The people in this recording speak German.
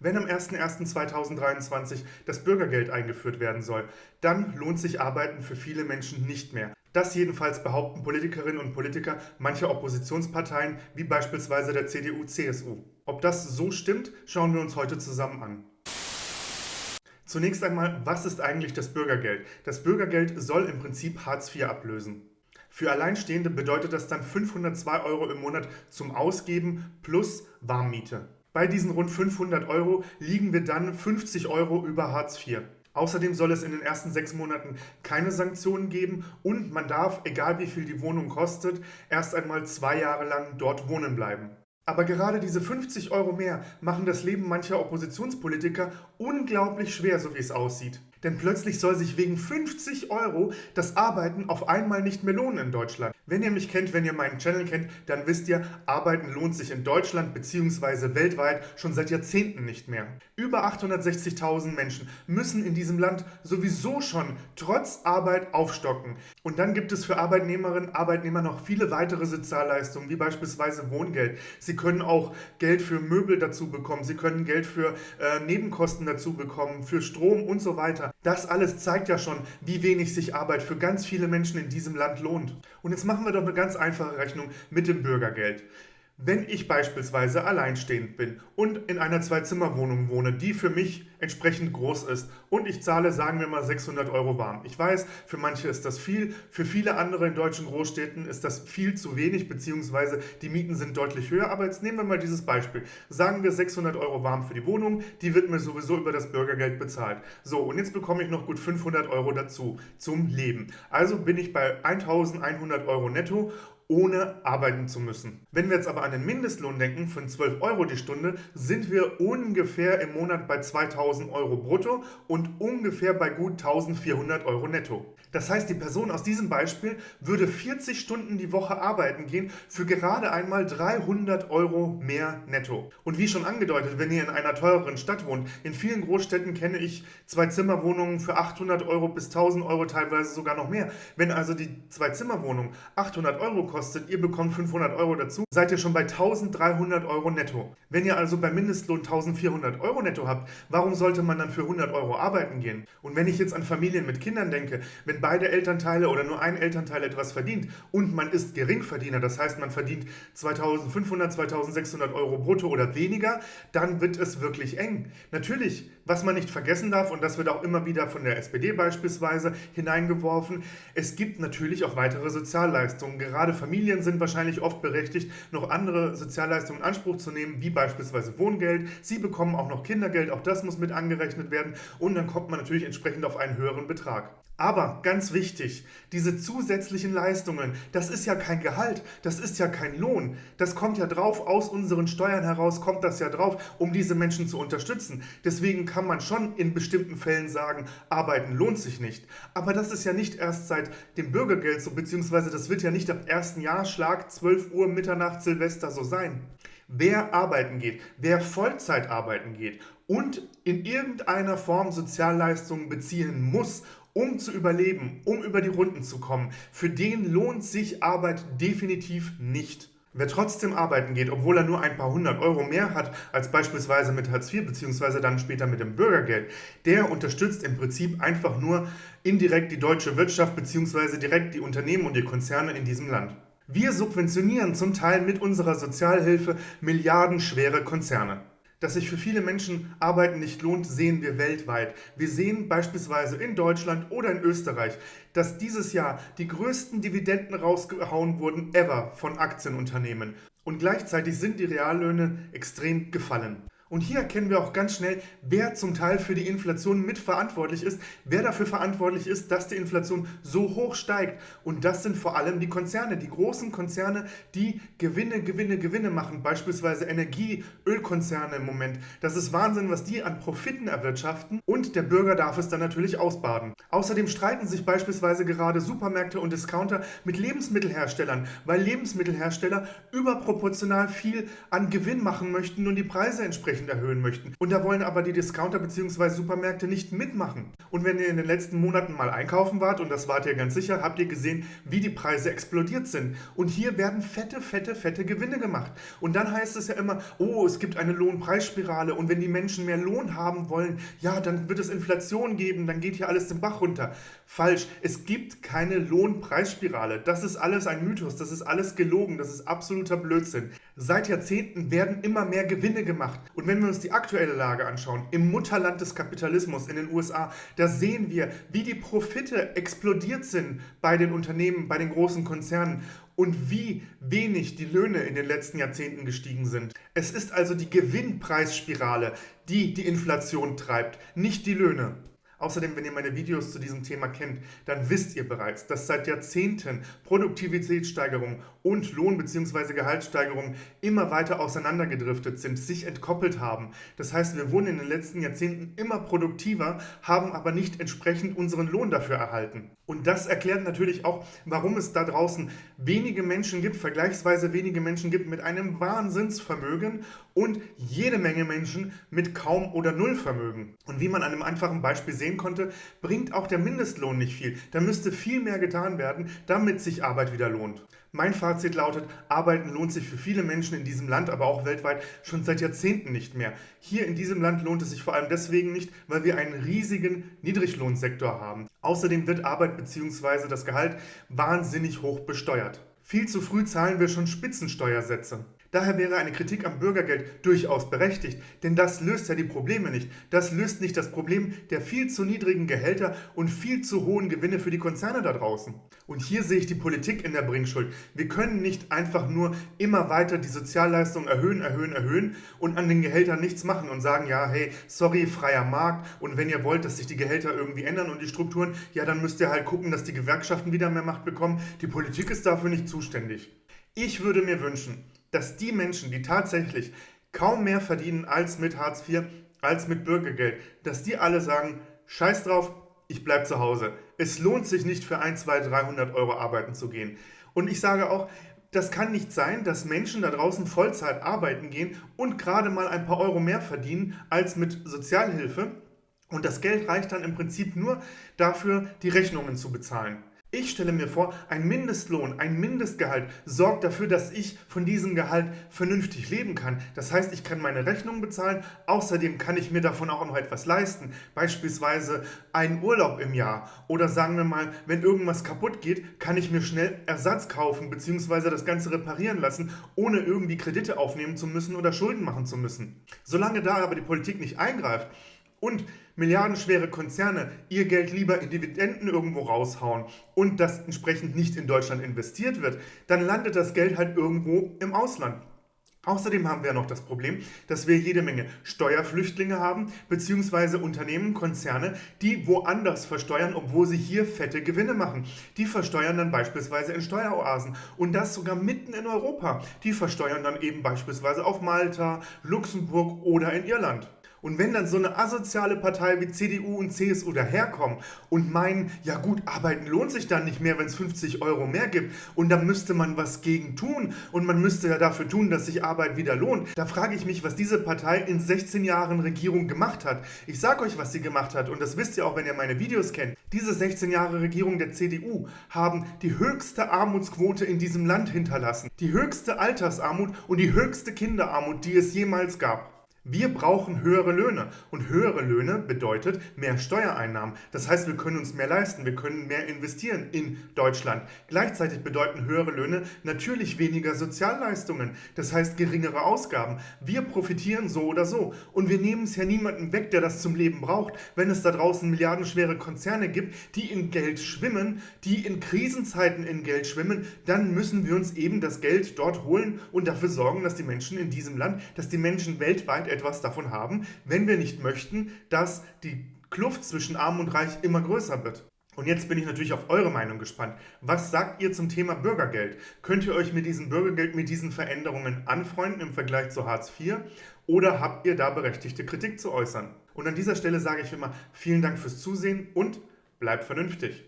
Wenn am 01.01.2023 das Bürgergeld eingeführt werden soll, dann lohnt sich Arbeiten für viele Menschen nicht mehr. Das jedenfalls behaupten Politikerinnen und Politiker mancher Oppositionsparteien, wie beispielsweise der CDU-CSU. Ob das so stimmt, schauen wir uns heute zusammen an. Zunächst einmal, was ist eigentlich das Bürgergeld? Das Bürgergeld soll im Prinzip Hartz IV ablösen. Für Alleinstehende bedeutet das dann 502 Euro im Monat zum Ausgeben plus Warmmiete. Bei diesen rund 500 Euro liegen wir dann 50 Euro über Hartz IV. Außerdem soll es in den ersten sechs Monaten keine Sanktionen geben und man darf, egal wie viel die Wohnung kostet, erst einmal zwei Jahre lang dort wohnen bleiben. Aber gerade diese 50 Euro mehr machen das Leben mancher Oppositionspolitiker unglaublich schwer, so wie es aussieht. Denn plötzlich soll sich wegen 50 Euro das Arbeiten auf einmal nicht mehr lohnen in Deutschland. Wenn ihr mich kennt, wenn ihr meinen Channel kennt, dann wisst ihr, Arbeiten lohnt sich in Deutschland bzw. weltweit schon seit Jahrzehnten nicht mehr. Über 860.000 Menschen müssen in diesem Land sowieso schon trotz Arbeit aufstocken. Und dann gibt es für Arbeitnehmerinnen und Arbeitnehmer noch viele weitere Sozialleistungen, wie beispielsweise Wohngeld. Sie können auch Geld für Möbel dazu bekommen, sie können Geld für äh, Nebenkosten dazu bekommen, für Strom und so weiter. Das alles zeigt ja schon, wie wenig sich Arbeit für ganz viele Menschen in diesem Land lohnt. Und jetzt machen wir doch eine ganz einfache Rechnung mit dem Bürgergeld. Wenn ich beispielsweise alleinstehend bin und in einer Zwei-Zimmer-Wohnung wohne, die für mich entsprechend groß ist und ich zahle, sagen wir mal, 600 Euro warm. Ich weiß, für manche ist das viel, für viele andere in deutschen Großstädten ist das viel zu wenig, beziehungsweise die Mieten sind deutlich höher. Aber jetzt nehmen wir mal dieses Beispiel. Sagen wir 600 Euro warm für die Wohnung, die wird mir sowieso über das Bürgergeld bezahlt. So, und jetzt bekomme ich noch gut 500 Euro dazu zum Leben. Also bin ich bei 1100 Euro netto ohne arbeiten zu müssen. Wenn wir jetzt aber an den Mindestlohn denken, von 12 Euro die Stunde, sind wir ungefähr im Monat bei 2000 Euro brutto und ungefähr bei gut 1400 Euro netto. Das heißt, die Person aus diesem Beispiel würde 40 Stunden die Woche arbeiten gehen für gerade einmal 300 Euro mehr netto. Und wie schon angedeutet, wenn ihr in einer teureren Stadt wohnt, in vielen Großstädten kenne ich Zwei-Zimmer-Wohnungen für 800 Euro bis 1000 Euro, teilweise sogar noch mehr. Wenn also die Zwei-Zimmer-Wohnung 800 Euro kostet, ihr bekommt 500 Euro dazu, seid ihr schon bei 1300 Euro netto. Wenn ihr also beim Mindestlohn 1400 Euro netto habt, warum sollte man dann für 100 Euro arbeiten gehen? Und wenn ich jetzt an Familien mit Kindern denke, wenn wenn beide Elternteile oder nur ein Elternteil etwas verdient und man ist Geringverdiener, das heißt man verdient 2500, 2600 Euro brutto oder weniger, dann wird es wirklich eng. Natürlich, was man nicht vergessen darf, und das wird auch immer wieder von der SPD beispielsweise hineingeworfen, es gibt natürlich auch weitere Sozialleistungen. Gerade Familien sind wahrscheinlich oft berechtigt, noch andere Sozialleistungen in Anspruch zu nehmen, wie beispielsweise Wohngeld. Sie bekommen auch noch Kindergeld, auch das muss mit angerechnet werden und dann kommt man natürlich entsprechend auf einen höheren Betrag. Aber ganz wichtig, diese zusätzlichen Leistungen, das ist ja kein Gehalt, das ist ja kein Lohn. Das kommt ja drauf, aus unseren Steuern heraus kommt das ja drauf, um diese Menschen zu unterstützen. Deswegen kann man schon in bestimmten Fällen sagen, arbeiten lohnt sich nicht. Aber das ist ja nicht erst seit dem Bürgergeld so, beziehungsweise das wird ja nicht ab 1. Jahr, Schlag 12 Uhr, Mitternacht, Silvester so sein. Wer arbeiten geht, wer Vollzeit arbeiten geht und in irgendeiner Form Sozialleistungen beziehen muss, um zu überleben, um über die Runden zu kommen, für den lohnt sich Arbeit definitiv nicht. Wer trotzdem arbeiten geht, obwohl er nur ein paar hundert Euro mehr hat als beispielsweise mit Hartz IV bzw. dann später mit dem Bürgergeld, der unterstützt im Prinzip einfach nur indirekt die deutsche Wirtschaft bzw. direkt die Unternehmen und die Konzerne in diesem Land. Wir subventionieren zum Teil mit unserer Sozialhilfe milliardenschwere Konzerne. Dass sich für viele Menschen Arbeiten nicht lohnt, sehen wir weltweit. Wir sehen beispielsweise in Deutschland oder in Österreich, dass dieses Jahr die größten Dividenden rausgehauen wurden ever von Aktienunternehmen. Und gleichzeitig sind die Reallöhne extrem gefallen. Und hier erkennen wir auch ganz schnell, wer zum Teil für die Inflation mitverantwortlich ist, wer dafür verantwortlich ist, dass die Inflation so hoch steigt. Und das sind vor allem die Konzerne, die großen Konzerne, die Gewinne, Gewinne, Gewinne machen, beispielsweise Energie, Ölkonzerne im Moment. Das ist Wahnsinn, was die an Profiten erwirtschaften und der Bürger darf es dann natürlich ausbaden. Außerdem streiten sich beispielsweise gerade Supermärkte und Discounter mit Lebensmittelherstellern, weil Lebensmittelhersteller überproportional viel an Gewinn machen möchten und die Preise entsprechend entsprechend erhöhen möchten. Und da wollen aber die Discounter bzw. Supermärkte nicht mitmachen. Und wenn ihr in den letzten Monaten mal einkaufen wart, und das wart ihr ganz sicher, habt ihr gesehen, wie die Preise explodiert sind. Und hier werden fette, fette, fette Gewinne gemacht. Und dann heißt es ja immer, oh, es gibt eine Lohnpreisspirale und wenn die Menschen mehr Lohn haben wollen, ja, dann wird es Inflation geben, dann geht hier alles den Bach runter. Falsch, es gibt keine Lohnpreisspirale. Das ist alles ein Mythos, das ist alles gelogen, das ist absoluter Blödsinn. Seit Jahrzehnten werden immer mehr Gewinne gemacht. Und wenn wir uns die aktuelle Lage anschauen, im Mutterland des Kapitalismus in den USA, da sehen wir, wie die Profite explodiert sind bei den Unternehmen, bei den großen Konzernen und wie wenig die Löhne in den letzten Jahrzehnten gestiegen sind. Es ist also die Gewinnpreisspirale, die die Inflation treibt, nicht die Löhne. Außerdem, wenn ihr meine Videos zu diesem Thema kennt, dann wisst ihr bereits, dass seit Jahrzehnten Produktivitätssteigerung und Lohn- bzw. Gehaltssteigerung immer weiter auseinandergedriftet sind, sich entkoppelt haben. Das heißt, wir wurden in den letzten Jahrzehnten immer produktiver, haben aber nicht entsprechend unseren Lohn dafür erhalten. Und das erklärt natürlich auch, warum es da draußen wenige Menschen gibt, vergleichsweise wenige Menschen gibt mit einem Wahnsinnsvermögen und jede Menge Menschen mit kaum oder null Vermögen. Und wie man an einem einfachen Beispiel sehen konnte, bringt auch der Mindestlohn nicht viel. Da müsste viel mehr getan werden, damit sich Arbeit wieder lohnt. Mein Fazit lautet, Arbeiten lohnt sich für viele Menschen in diesem Land, aber auch weltweit schon seit Jahrzehnten nicht mehr. Hier in diesem Land lohnt es sich vor allem deswegen nicht, weil wir einen riesigen Niedriglohnsektor haben. Außerdem wird Arbeit bzw. das Gehalt wahnsinnig hoch besteuert. Viel zu früh zahlen wir schon Spitzensteuersätze. Daher wäre eine Kritik am Bürgergeld durchaus berechtigt, denn das löst ja die Probleme nicht. Das löst nicht das Problem der viel zu niedrigen Gehälter und viel zu hohen Gewinne für die Konzerne da draußen. Und hier sehe ich die Politik in der Bringschuld. Wir können nicht einfach nur immer weiter die Sozialleistungen erhöhen, erhöhen, erhöhen und an den Gehältern nichts machen und sagen, ja, hey, sorry, freier Markt und wenn ihr wollt, dass sich die Gehälter irgendwie ändern und die Strukturen, ja, dann müsst ihr halt gucken, dass die Gewerkschaften wieder mehr Macht bekommen. Die Politik ist dafür nicht zuständig. Ich würde mir wünschen, dass die Menschen, die tatsächlich kaum mehr verdienen als mit Hartz IV, als mit Bürgergeld, dass die alle sagen, scheiß drauf, ich bleibe zu Hause. Es lohnt sich nicht für 1, 2, 300 Euro arbeiten zu gehen. Und ich sage auch, das kann nicht sein, dass Menschen da draußen Vollzeit arbeiten gehen und gerade mal ein paar Euro mehr verdienen als mit Sozialhilfe. Und das Geld reicht dann im Prinzip nur dafür, die Rechnungen zu bezahlen. Ich stelle mir vor, ein Mindestlohn, ein Mindestgehalt sorgt dafür, dass ich von diesem Gehalt vernünftig leben kann. Das heißt, ich kann meine Rechnung bezahlen, außerdem kann ich mir davon auch noch etwas leisten. Beispielsweise einen Urlaub im Jahr oder sagen wir mal, wenn irgendwas kaputt geht, kann ich mir schnell Ersatz kaufen bzw. das Ganze reparieren lassen, ohne irgendwie Kredite aufnehmen zu müssen oder Schulden machen zu müssen. Solange da aber die Politik nicht eingreift, und milliardenschwere Konzerne ihr Geld lieber in Dividenden irgendwo raushauen und das entsprechend nicht in Deutschland investiert wird, dann landet das Geld halt irgendwo im Ausland. Außerdem haben wir noch das Problem, dass wir jede Menge Steuerflüchtlinge haben, beziehungsweise Unternehmen, Konzerne, die woanders versteuern, obwohl sie hier fette Gewinne machen. Die versteuern dann beispielsweise in Steueroasen und das sogar mitten in Europa. Die versteuern dann eben beispielsweise auf Malta, Luxemburg oder in Irland. Und wenn dann so eine asoziale Partei wie CDU und CSU daherkommen und meinen, ja gut, arbeiten lohnt sich dann nicht mehr, wenn es 50 Euro mehr gibt und da müsste man was gegen tun und man müsste ja dafür tun, dass sich Arbeit wieder lohnt, da frage ich mich, was diese Partei in 16 Jahren Regierung gemacht hat. Ich sage euch, was sie gemacht hat und das wisst ihr auch, wenn ihr meine Videos kennt. Diese 16 Jahre Regierung der CDU haben die höchste Armutsquote in diesem Land hinterlassen, die höchste Altersarmut und die höchste Kinderarmut, die es jemals gab. Wir brauchen höhere Löhne und höhere Löhne bedeutet mehr Steuereinnahmen. Das heißt, wir können uns mehr leisten, wir können mehr investieren in Deutschland. Gleichzeitig bedeuten höhere Löhne natürlich weniger Sozialleistungen, das heißt geringere Ausgaben. Wir profitieren so oder so und wir nehmen es ja niemandem weg, der das zum Leben braucht. Wenn es da draußen milliardenschwere Konzerne gibt, die in Geld schwimmen, die in Krisenzeiten in Geld schwimmen, dann müssen wir uns eben das Geld dort holen und dafür sorgen, dass die Menschen in diesem Land, dass die Menschen weltweit etwas davon haben, wenn wir nicht möchten, dass die Kluft zwischen Arm und Reich immer größer wird. Und jetzt bin ich natürlich auf eure Meinung gespannt. Was sagt ihr zum Thema Bürgergeld? Könnt ihr euch mit diesem Bürgergeld, mit diesen Veränderungen anfreunden im Vergleich zu Hartz IV? Oder habt ihr da berechtigte Kritik zu äußern? Und an dieser Stelle sage ich immer vielen Dank fürs Zusehen und bleibt vernünftig.